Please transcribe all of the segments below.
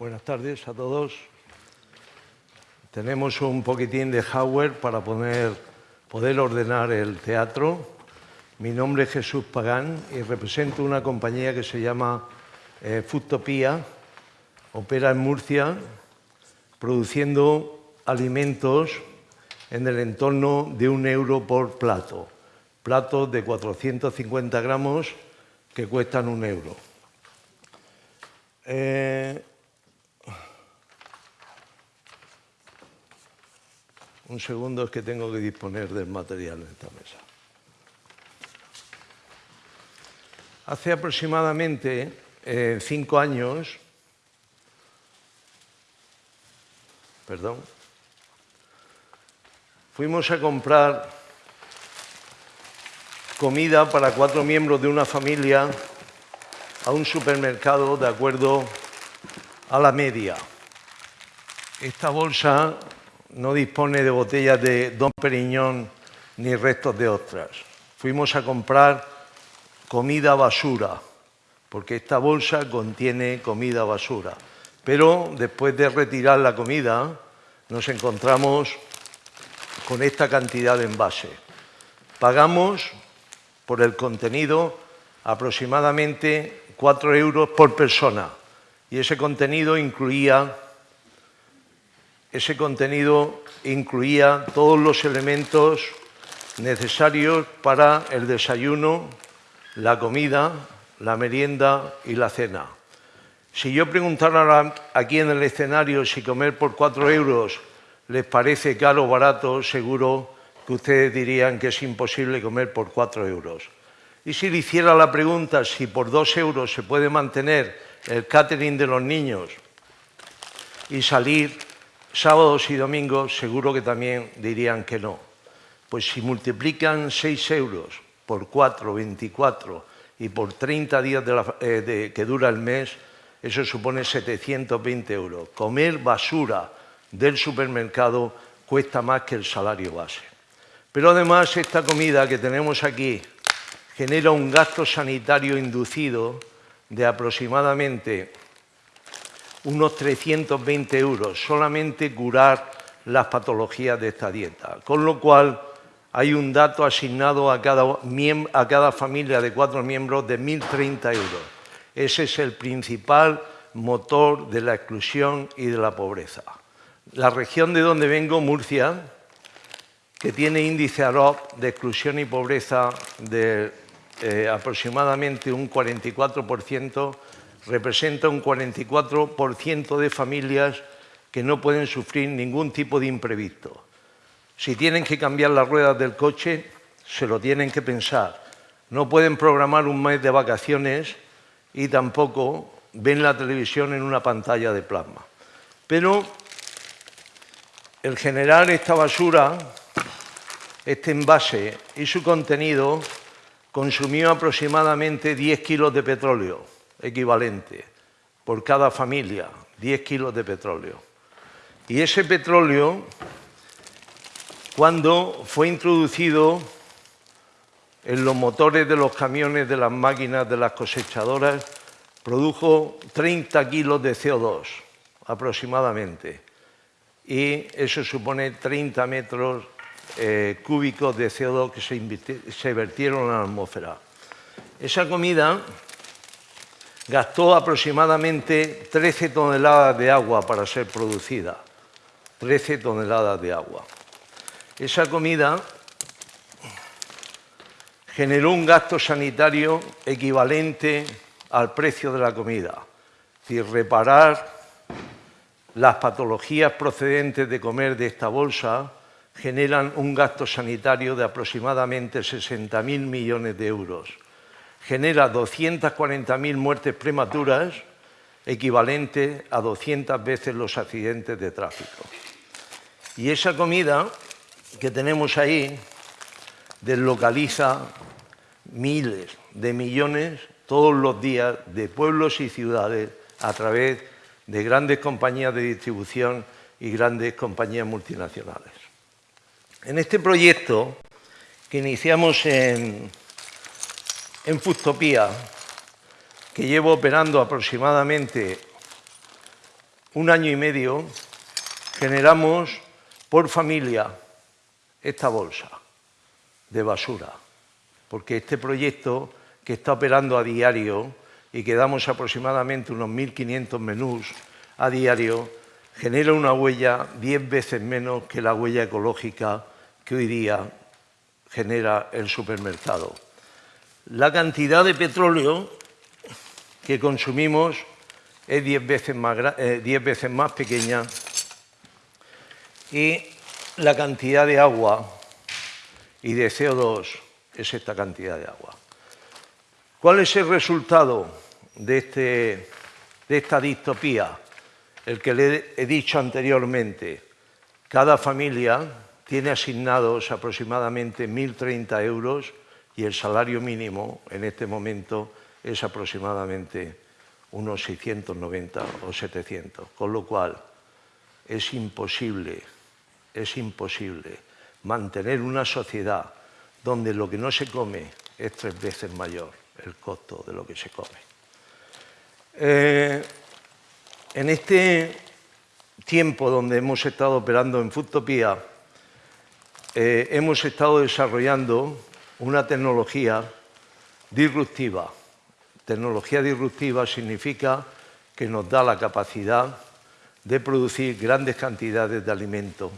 Buenas tardes a todos. Tenemos un poquitín de hardware para poder, ordenar el teatro. Mi nombre es Jesús Pagán y represento una compañía que se llama eh. Opera en Murcia produciendo alimentos en el entorno de un euro por plato. Platos de 450 gramos que cuestan un euro. Eh, Un segundo es que tengo que disponer del material en esta mesa. Hace aproximadamente eh, cinco años, perdón, fuimos a comprar comida para cuatro miembros de una familia a un supermercado de acuerdo a la media. Esta bolsa no dispone de botellas de Don Periñón ni restos de ostras. Fuimos a comprar comida basura, porque esta bolsa contiene comida basura. Pero después de retirar la comida, nos encontramos con esta cantidad de envase. Pagamos por el contenido aproximadamente 4 euros por persona y ese contenido incluía ese contenido incluía todos los elementos necesarios para el desayuno, la comida, la merienda y la cena. Si yo preguntara aquí en el escenario si comer por cuatro euros les parece caro o barato, seguro que ustedes dirían que es imposible comer por cuatro euros. Y si le hiciera la pregunta si por dos euros se puede mantener el catering de los niños y salir sábados y domingos seguro que también dirían que no. Pues si multiplican 6 euros por 4, 24 y por 30 días eh, que dura el mes, eso supone 720 euros. Comer basura del supermercado cuesta más que el salario base. Pero además esta comida que tenemos aquí genera un gasto sanitario inducido de aproximadamente unos 320 euros, solamente curar las patologías de esta dieta. Con lo cual, hay un dato asignado a cada, a cada familia de cuatro miembros de 1.030 euros. Ese es el principal motor de la exclusión y de la pobreza. La región de donde vengo, Murcia, que tiene índice AROP de exclusión y pobreza de eh, aproximadamente un 44%, representa un 44% de familias que no pueden sufrir ningún tipo de imprevisto. Si tienen que cambiar las ruedas del coche, se lo tienen que pensar. No pueden programar un mes de vacaciones y tampoco ven la televisión en una pantalla de plasma. Pero el generar esta basura, este envase y su contenido consumió aproximadamente 10 kilos de petróleo equivalente por cada familia, 10 kilos de petróleo. Y ese petróleo, cuando fue introducido en los motores de los camiones, de las máquinas, de las cosechadoras, produjo 30 kilos de CO2 aproximadamente. Y eso supone 30 metros eh, cúbicos de CO2 que se, se vertieron en la atmósfera. Esa comida gastó aproximadamente 13 toneladas de agua para ser producida. 13 toneladas de agua. Esa comida generó un gasto sanitario equivalente al precio de la comida. Es decir, reparar las patologías procedentes de comer de esta bolsa generan un gasto sanitario de aproximadamente 60.000 millones de euros genera 240.000 muertes prematuras, equivalente a 200 veces los accidentes de tráfico. Y esa comida que tenemos ahí deslocaliza miles de millones todos los días de pueblos y ciudades a través de grandes compañías de distribución y grandes compañías multinacionales. En este proyecto que iniciamos en en Fustopía, que llevo operando aproximadamente un año y medio generamos por familia esta bolsa de basura, porque este proyecto que está operando a diario y que damos aproximadamente unos 1.500 menús a diario, genera una huella 10 veces menos que la huella ecológica que hoy día genera el supermercado. La cantidad de petróleo que consumimos es 10 veces más, eh, veces más pequeña y la cantidad de agua y de CO2 es esta cantidad de agua. ¿Cuál es el resultado de, este, de esta distopía? El que le he dicho anteriormente. Cada familia tiene asignados aproximadamente 1.030 euros y el salario mínimo en este momento es aproximadamente unos 690 o 700, con lo cual es imposible, es imposible mantener una sociedad donde lo que no se come es tres veces mayor el costo de lo que se come. Eh, en este tiempo donde hemos estado operando en Foodtopia, eh, hemos estado desarrollando una tecnología disruptiva. Tecnología disruptiva significa que nos da la capacidad de producir grandes cantidades de alimento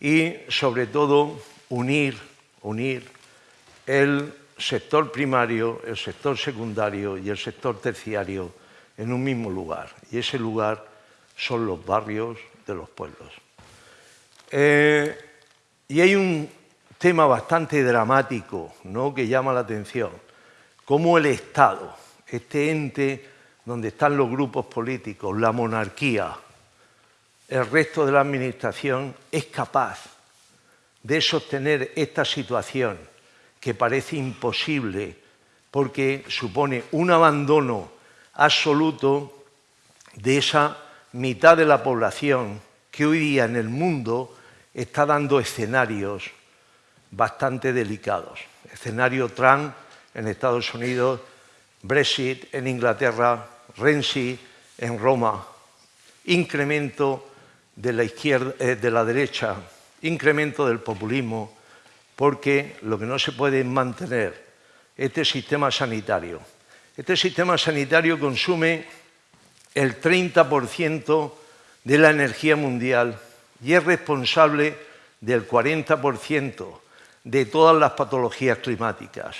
y, sobre todo, unir, unir el sector primario, el sector secundario y el sector terciario en un mismo lugar. Y ese lugar son los barrios de los pueblos. Eh, y hay un tema bastante dramático ¿no? que llama la atención, cómo el Estado, este ente donde están los grupos políticos, la monarquía, el resto de la administración, es capaz de sostener esta situación que parece imposible porque supone un abandono absoluto de esa mitad de la población que hoy día en el mundo está dando escenarios bastante delicados. Escenario Trump en Estados Unidos, Brexit en Inglaterra, Renzi en Roma, incremento de la, izquierda, eh, de la derecha, incremento del populismo, porque lo que no se puede es mantener este sistema sanitario. Este sistema sanitario consume el 30% de la energía mundial y es responsable del 40% de todas las patologías climáticas.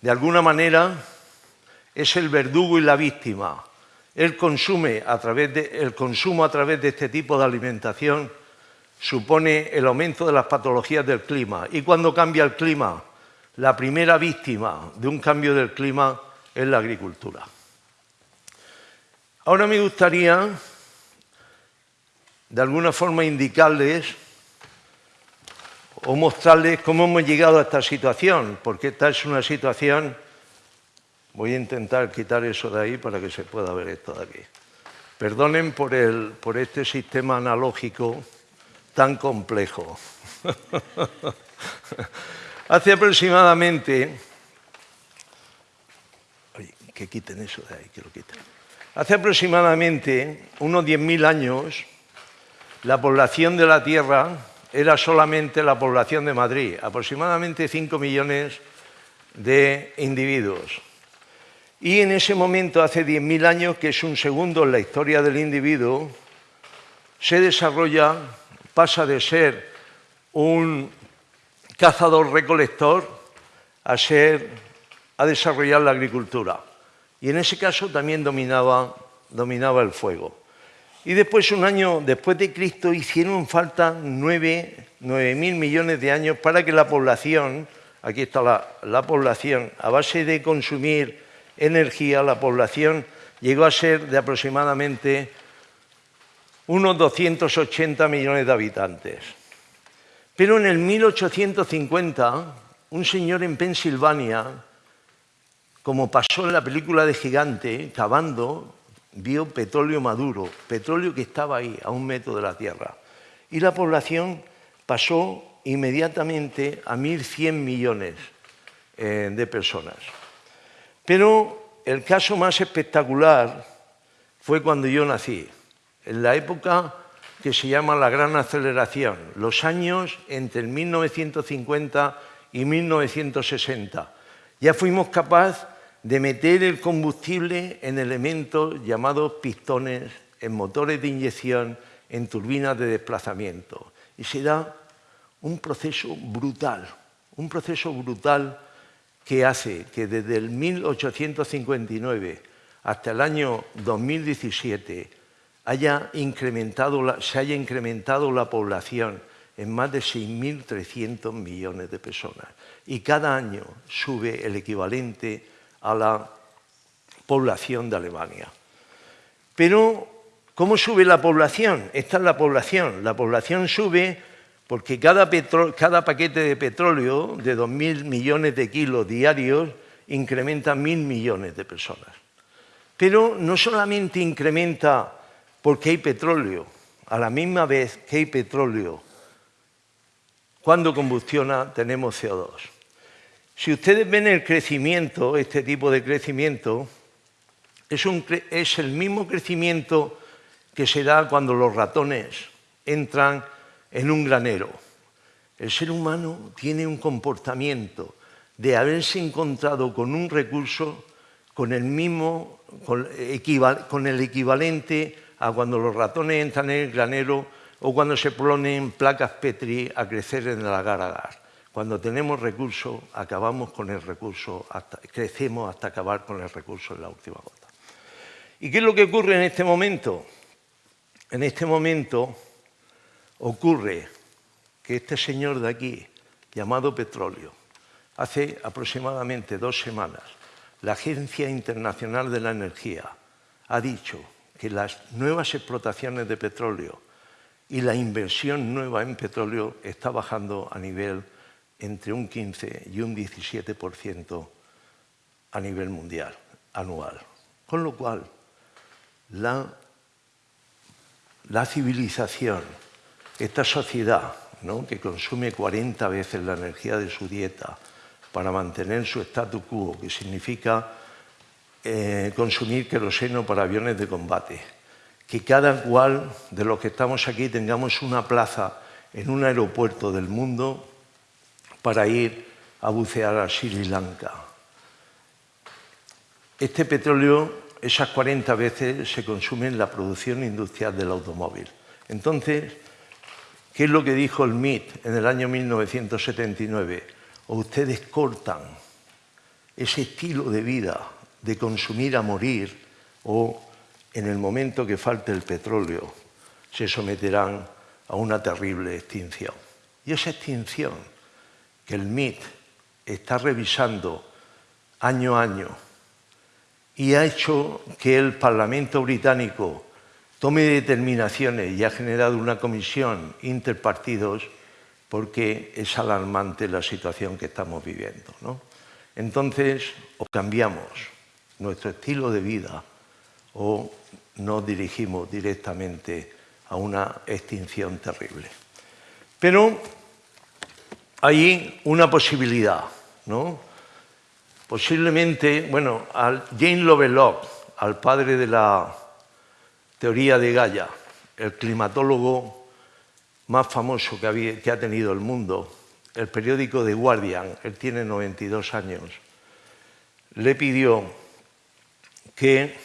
De alguna manera es el verdugo y la víctima. El, consumo a través de este tipo de alimentación supone el aumento de las patologías del clima. Y cuando cambia el clima, la primera víctima de un cambio del clima es la agricultura. Ahora me gustaría, de alguna forma, indicarles o mostrarles cómo hemos llegado a esta situación, porque esta es una situación... Voy a intentar quitar eso de ahí para que se pueda ver esto de aquí. Perdonen por, el, por este sistema analógico tan complejo. Hace aproximadamente... Oye, que quiten eso de ahí, que lo quiten. Hace aproximadamente unos 10.000 años, la población de la Tierra era solamente la población de Madrid, aproximadamente 5 millones de individuos. Y en ese momento, hace 10.000 años, que es un segundo en la historia del individuo, se desarrolla, pasa de ser un cazador-recolector a, ser, a desarrollar la agricultura y en ese caso también dominaba, dominaba el fuego. Y después, un año después de Cristo, hicieron falta nueve, mil millones de años para que la población, aquí está la, la población, a base de consumir energía, la población llegó a ser de aproximadamente unos 280 millones de habitantes. Pero en el 1850, un señor en Pensilvania como pasó en la película de Gigante, cavando, vio petróleo maduro, petróleo que estaba ahí, a un metro de la Tierra. Y la población pasó inmediatamente a 1.100 millones eh, de personas. Pero el caso más espectacular fue cuando yo nací. en la época que se llama la gran aceleración, los años entre 1950 y 1960. Ya fuimos capaces de meter el combustible en elementos llamados pistones, en motores de inyección, en turbinas de desplazamiento. Y se da un proceso brutal, un proceso brutal que hace que desde el 1859 hasta el año 2017 haya incrementado se haya incrementado la población en más de 6.300 millones de personas. Y cada año sube el equivalente a la población de Alemania. Pero, ¿cómo sube la población? Esta es la población. La población sube porque cada, paquete de petróleo de 2.000 millones de kilos diarios incrementa 1.000 millones de personas. Pero no solamente incrementa porque hay petróleo, a la misma vez que hay petróleo, cuando combustiona tenemos CO2. Si ustedes ven el crecimiento, este tipo de crecimiento, es, el mismo crecimiento que se da cuando los ratones entran en un granero. El ser humano tiene un comportamiento de haberse encontrado con un recurso con el mismo, con, el equivalente a cuando los ratones entran en el granero o cuando se ponen placas Petri a crecer en el agar-agar. Cuando tenemos recursos, acabamos con el recurso, crecemos hasta acabar con el recurso en la última gota. ¿Y qué es lo que ocurre en este momento? En este momento ocurre que este señor de aquí, llamado petróleo, hace aproximadamente dos semanas, la Agencia Internacional de la Energía ha dicho que las nuevas explotaciones de petróleo y la inversión nueva en petróleo está bajando a nivel entre un 15 y un 17% a nivel mundial, anual. Con lo cual, la, la civilización, esta sociedad que consume 40 veces la energía de su dieta para mantener su statu quo, que significa eh, consumir queroseno para aviones de combate, que cada cual de los que estamos aquí tengamos una plaza en un aeropuerto del mundo para ir a bucear a Sri Lanka. Este petróleo, esas 40 veces, se consume en la producción industrial del automóvil. Entonces, ¿Qué es lo que dijo el MIT en el año 1979? O ustedes cortan ese estilo de vida de consumir a morir o en el momento que falte el petróleo se someterán a una terrible extinción. Y esa extinción el MIT está revisando año a año y ha hecho que el Parlamento británico tome determinaciones y ha generado una comisión interpartidos porque es alarmante la situación que estamos viviendo. Entonces, o cambiamos nuestro estilo de vida o nos dirigimos directamente a una extinción terrible. Pero hay una posibilidad, ¿no? Posiblemente, bueno, al Jane Lovelock, al padre de la teoría de Gaia, el climatólogo más famoso que, ha tenido el mundo, el periódico The Guardian, él tiene 92 años, le pidió que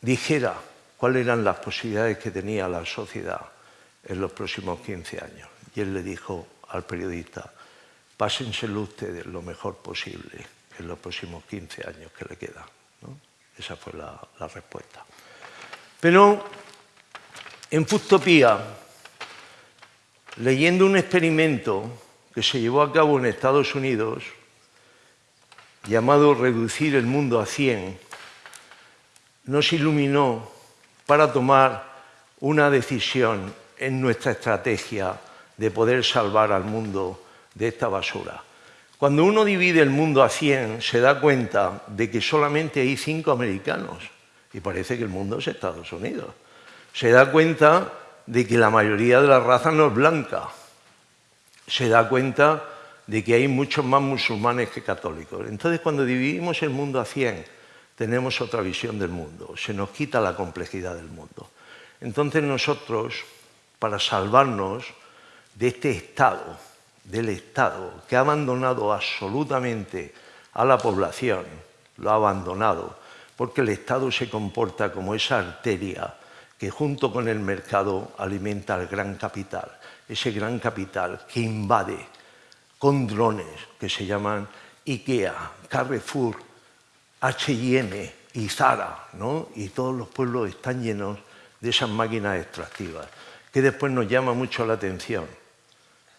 dijera cuáles eran las posibilidades que tenía la sociedad en los próximos 15 años. Y él le dijo al periodista, pásenselo ustedes lo mejor posible en los próximos 15 años que le quedan. Esa fue la, respuesta. Pero en Fustopía, leyendo un experimento que se llevó a cabo en Estados Unidos, llamado Reducir el mundo a 100, nos iluminó para tomar una decisión en nuestra estrategia de poder salvar al mundo de esta basura. Cuando uno divide el mundo a 100, se da cuenta de que solamente hay cinco americanos y parece que el mundo es Estados Unidos. Se da cuenta de que la mayoría de la raza no es blanca. Se da cuenta de que hay muchos más musulmanes que católicos. Entonces, cuando dividimos el mundo a 100, tenemos otra visión del mundo, se nos quita la complejidad del mundo. Entonces nosotros, para salvarnos de este Estado, del Estado, que ha abandonado absolutamente a la población, lo ha abandonado, porque el Estado se comporta como esa arteria que junto con el mercado alimenta al gran capital, ese gran capital que invade con drones que se llaman IKEA, Carrefour, H&M y Zara, ¿no? y todos los pueblos están llenos de esas máquinas extractivas, que después nos llama mucho la atención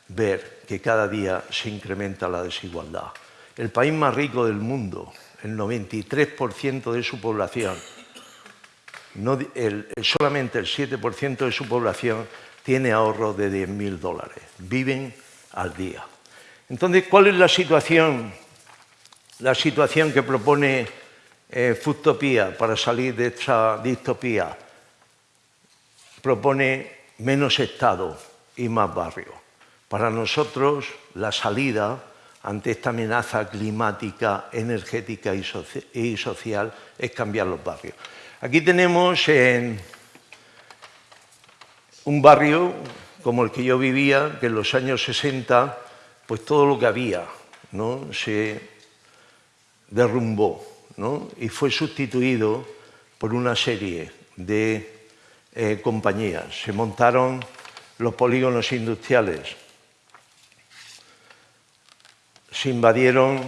ver que cada día se incrementa la desigualdad. El país más rico del mundo, el 93% de su población, solamente el 7% de su población tiene ahorro de 10.000 dólares. Viven al día. Entonces, ¿cuál es la situación, la situación que propone eh, para salir de esta distopía? Propone menos Estado y más barrio. Para nosotros, la salida ante esta amenaza climática, energética y, social es cambiar los barrios. Aquí tenemos en un barrio como el que yo vivía, que en los años 60, pues todo lo que había se derrumbó y fue sustituido por una serie de eh, compañías. Se montaron los polígonos industriales, se invadieron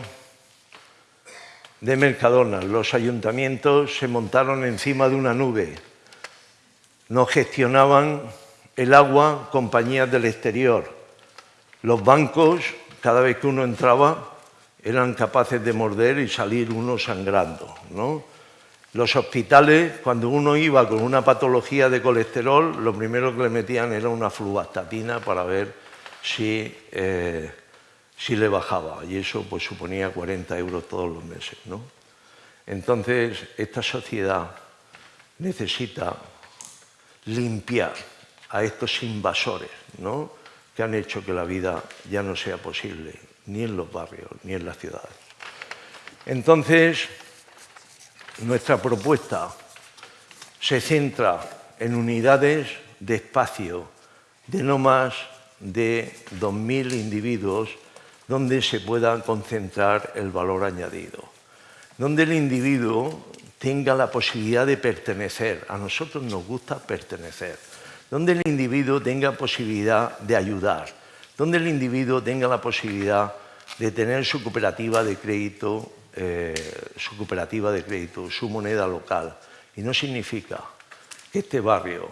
de Mercadona, los ayuntamientos se montaron encima de una nube, no gestionaban el agua compañías del exterior, los bancos, cada vez que uno entraba, eran capaces de morder y salir uno sangrando. ¿no? Los hospitales, cuando uno iba con una patología de colesterol, lo primero que le metían era una fluvastatina para ver si eh, si le bajaba y eso pues suponía 40 euros todos los meses. ¿no? Entonces, esta sociedad necesita limpiar a estos invasores ¿no? que han hecho que la vida ya no sea posible, ni en los barrios, ni en las ciudades. Entonces, nuestra propuesta se centra en unidades de espacio de no más de 2.000 individuos donde se pueda concentrar el valor añadido, donde el individuo tenga la posibilidad de pertenecer. A nosotros nos gusta pertenecer. Donde el individuo tenga posibilidad de ayudar. Donde el individuo tenga la posibilidad de tener su cooperativa de crédito, eh, su cooperativa de crédito, su moneda local. Y no significa que este barrio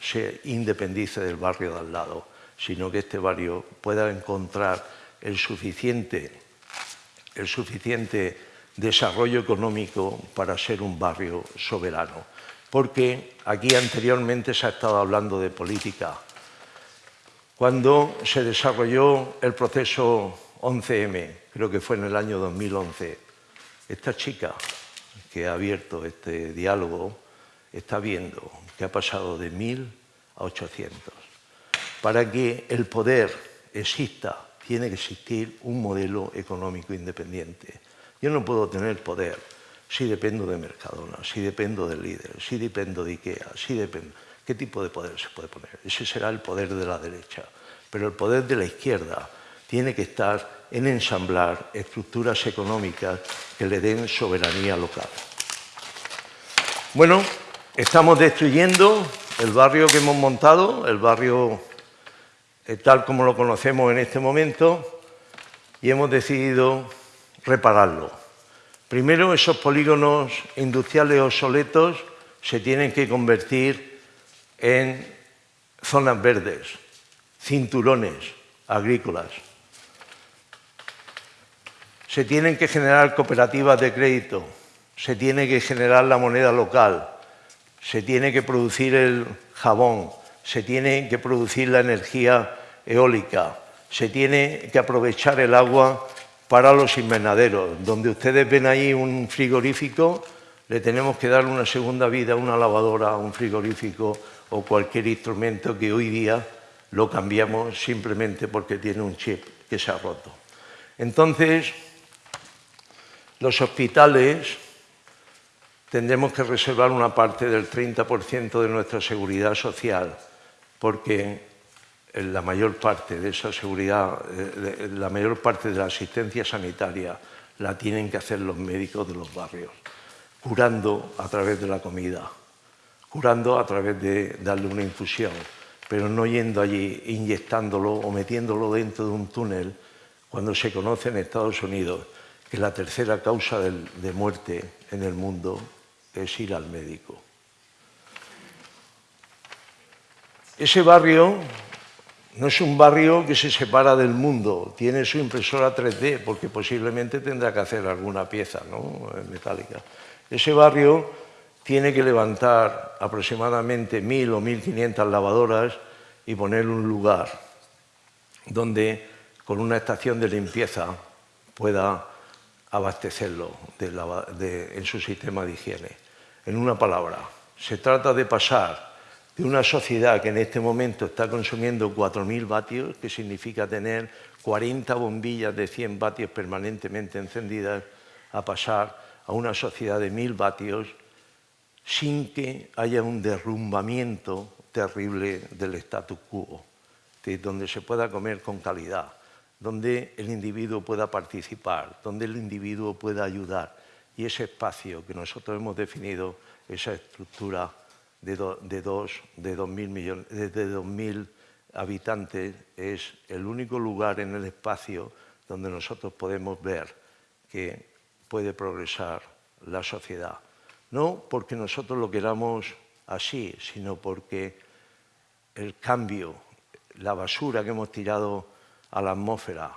se independice del barrio de al lado, sino que este barrio pueda encontrar el suficiente, el suficiente desarrollo económico para ser un barrio soberano. Porque aquí anteriormente se ha estado hablando de política. Cuando se desarrolló el proceso 11M, creo que fue en el año 2011, esta chica que ha abierto este diálogo está viendo que ha pasado de 1.000 a 800. Para que el poder exista tiene que existir un modelo económico independiente. Yo no puedo tener poder si dependo de Mercadona, si dependo del líder, si dependo de Ikea, si dependo... ¿Qué tipo de poder se puede poner? Ese será el poder de la derecha. Pero el poder de la izquierda tiene que estar en ensamblar estructuras económicas que le den soberanía local. Bueno, estamos destruyendo el barrio que hemos montado, el barrio tal como lo conocemos en este momento y hemos decidido repararlo. Primero, esos polígonos industriales obsoletos se tienen que convertir en zonas verdes, cinturones agrícolas. Se tienen que generar cooperativas de crédito, se tiene que generar la moneda local, se tiene que producir el jabón, se tiene que producir la energía eólica, se tiene que aprovechar el agua para los invernaderos. Donde ustedes ven ahí un frigorífico, le tenemos que dar una segunda vida a una lavadora, a un frigorífico o cualquier instrumento que hoy día lo cambiamos simplemente porque tiene un chip que se ha roto. Entonces, los hospitales tendremos que reservar una parte del 30% de nuestra seguridad social, porque la mayor parte de esa seguridad, eh, la mayor parte de la asistencia sanitaria la tienen que hacer los médicos de los barrios, curando a través de la comida, curando a través de darle una infusión, pero no yendo allí, inyectándolo o metiéndolo dentro de un túnel, cuando se conoce en Estados Unidos que la tercera causa de muerte en el mundo es ir al médico. Ese barrio no es un barrio que se separa del mundo, tiene su impresora 3D, porque posiblemente tendrá que hacer alguna pieza ¿no? metálica. Ese barrio tiene que levantar aproximadamente 1.000 o 1.500 lavadoras y poner un lugar donde con una estación de limpieza pueda abastecerlo en su sistema de higiene. En una palabra, se trata de pasar de una sociedad que en este momento está consumiendo 4.000 vatios, que significa tener 40 bombillas de 100 vatios permanentemente encendidas, a pasar a una sociedad de 1.000 vatios sin que haya un derrumbamiento terrible del status quo, donde se pueda comer con calidad, donde el individuo pueda participar, donde el individuo pueda ayudar. Y ese espacio que nosotros hemos definido, esa estructura de, de, dos, de 2.000 millones, de, habitantes, es el único lugar en el espacio donde nosotros podemos ver que puede progresar la sociedad. No porque nosotros lo queramos así, sino porque el cambio, la basura que hemos tirado a la atmósfera,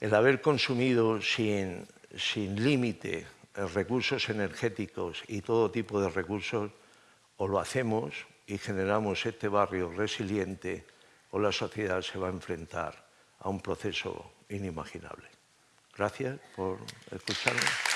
el haber consumido sin, sin límite recursos energéticos y todo tipo de recursos, o lo hacemos y generamos este barrio resiliente, o la sociedad se va a enfrentar a un proceso inimaginable. Gracias por escucharme.